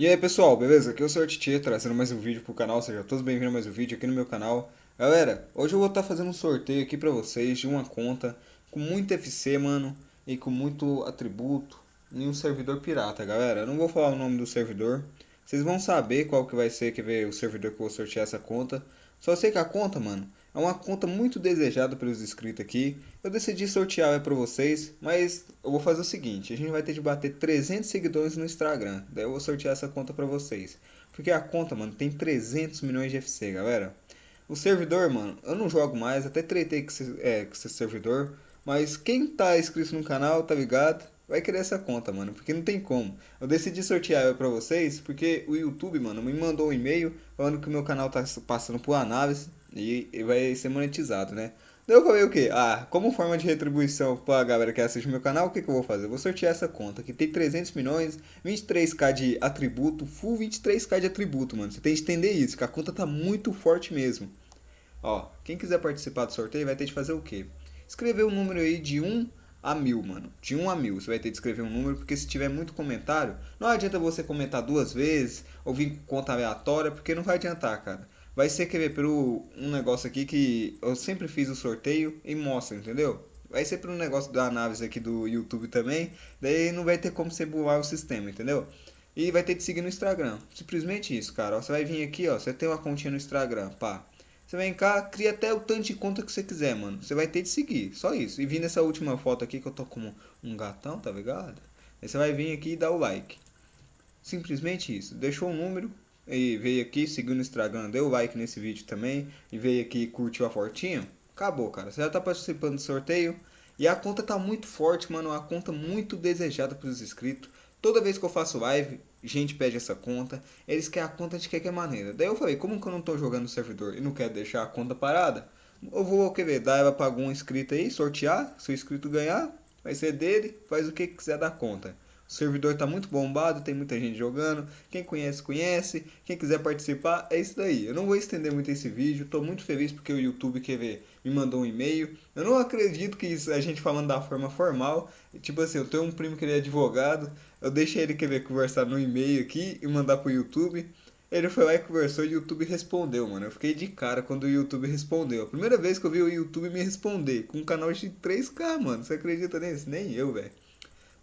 E aí pessoal, beleza? Aqui é o Sr. Titi trazendo mais um vídeo pro canal, sejam todos bem-vindos a mais um vídeo aqui no meu canal. Galera, hoje eu vou estar tá fazendo um sorteio aqui pra vocês de uma conta com muito FC, mano, e com muito atributo em um servidor pirata, galera. Eu não vou falar o nome do servidor, vocês vão saber qual que vai ser que ver o servidor que eu vou sortear essa conta. Só sei que a conta, mano, é uma conta muito desejada pelos inscritos aqui. Eu decidi sortear para vocês, mas eu vou fazer o seguinte, a gente vai ter de bater 300 seguidores no Instagram. Daí eu vou sortear essa conta para vocês. Porque a conta, mano, tem 300 milhões de FC, galera. O servidor, mano, eu não jogo mais, até tretei com esse, é, com esse servidor. Mas quem tá inscrito no canal, tá ligado? vai querer essa conta, mano, porque não tem como. Eu decidi sortear ela pra vocês porque o YouTube, mano, me mandou um e-mail falando que o meu canal tá passando por análise e vai ser monetizado, né? Daí eu falei o que? Ah, como forma de retribuição pra galera que assiste meu canal, o que, que eu vou fazer? Eu vou sortear essa conta que tem 300 milhões, 23k de atributo, full 23k de atributo, mano. Você tem que entender isso, que a conta tá muito forte mesmo. Ó, quem quiser participar do sorteio vai ter de fazer o quê? Escrever um número aí de 1 a mil, mano. De 1 a mil. Você vai ter de escrever um número, porque se tiver muito comentário, não adianta você comentar duas vezes ou vir com conta aleatória, porque não vai adiantar, cara vai ser querer pelo um negócio aqui que eu sempre fiz o sorteio e mostra, entendeu? Vai ser por um negócio da análise aqui do YouTube também, daí não vai ter como você burlar o sistema, entendeu? E vai ter que seguir no Instagram. Simplesmente isso, cara. você vai vir aqui, ó, você tem uma continha no Instagram, pá. Você vem cá, cria até o tanto de conta que você quiser, mano. Você vai ter de seguir, só isso. E vir nessa última foto aqui que eu tô como um gatão, tá ligado? Aí você vai vir aqui e dar o like. Simplesmente isso. Deixou o número, e veio aqui, seguiu no Instagram, deu like nesse vídeo também, e veio aqui e curtiu a fortinha, acabou, cara. Você já tá participando do sorteio, e a conta tá muito forte, mano, uma conta muito desejada pelos inscritos. Toda vez que eu faço live, gente pede essa conta, eles querem a conta de qualquer maneira. Daí eu falei, como que eu não tô jogando no servidor e não quero deixar a conta parada, eu vou querer dar ela pra algum inscrito aí, sortear, se o inscrito ganhar, vai ser dele, faz o que quiser da conta. O servidor está muito bombado, tem muita gente jogando. Quem conhece, conhece. Quem quiser participar, é isso daí. Eu não vou estender muito esse vídeo. Estou muito feliz porque o YouTube quer ver, me mandou um e-mail. Eu não acredito que isso, a gente falando da forma formal. Tipo assim, eu tenho um primo que ele é advogado. Eu deixei ele querer conversar no e-mail aqui e mandar pro YouTube. Ele foi lá e conversou e o YouTube respondeu, mano. Eu fiquei de cara quando o YouTube respondeu. A primeira vez que eu vi o YouTube me responder com um canal de 3K, mano. Você acredita nisso? Nem eu, velho.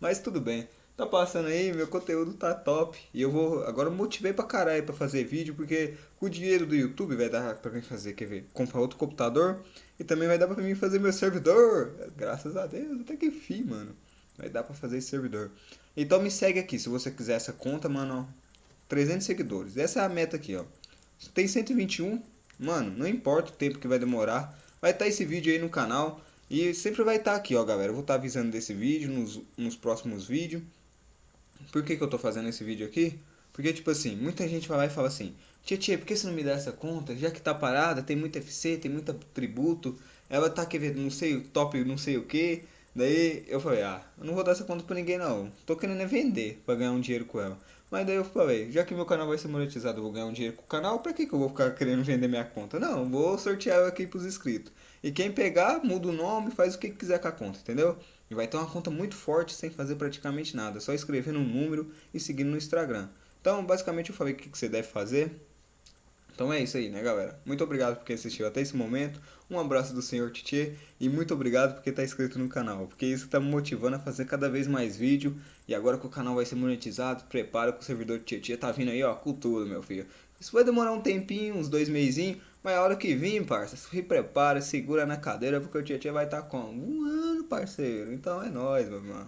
Mas tudo bem tá passando aí, meu conteúdo tá top. E eu vou, agora eu motivei pra caralho pra fazer vídeo, porque com o dinheiro do YouTube vai dar pra mim fazer, quer ver, comprar outro computador. E também vai dar pra mim fazer meu servidor. Graças a Deus, até que enfim, mano. Vai dar pra fazer esse servidor. Então me segue aqui, se você quiser essa conta, mano, ó. 300 seguidores. Essa é a meta aqui, ó. Tem 121, mano, não importa o tempo que vai demorar. Vai estar tá esse vídeo aí no canal. E sempre vai estar tá aqui, ó, galera. Eu vou estar tá avisando desse vídeo nos, nos próximos vídeos. Por que, que eu tô fazendo esse vídeo aqui? Porque, tipo assim, muita gente vai lá e fala assim, Tia, tia, por que você não me dá essa conta? Já que tá parada, tem muito FC, tem muito tributo, ela tá querendo não sei, top não sei o que. Daí eu falei, ah, eu não vou dar essa conta pra ninguém não. Tô querendo é vender pra ganhar um dinheiro com ela. Mas daí eu falei, já que meu canal vai ser monetizado, eu vou ganhar um dinheiro com o canal, pra que, que eu vou ficar querendo vender minha conta? Não, vou sortear ela aqui pros inscritos. E quem pegar, muda o nome, faz o que quiser com a conta, entendeu? E vai ter uma conta muito forte sem fazer praticamente nada, só escrevendo um número e seguindo no Instagram. Então, basicamente eu falei o que você deve fazer. Então é isso aí, né, galera? Muito obrigado por quem assistiu até esse momento. Um abraço do Senhor Titi e muito obrigado por quem está inscrito no canal, porque isso está me motivando a fazer cada vez mais vídeo. E agora que o canal vai ser monetizado, prepara que o servidor Titi tá vindo aí, ó, com tudo, meu filho. Isso vai demorar um tempinho, uns dois meizinhos, mas a hora que vir, parça, se prepara, segura na cadeira, porque o Titi vai estar tá com um ano, parceiro. Então é nóis, meu irmão.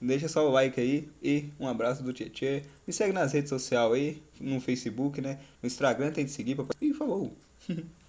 Deixa só o like aí e um abraço do Tietê. Me segue nas redes sociais aí, no Facebook, né? No Instagram tem que seguir. Pra... E falou!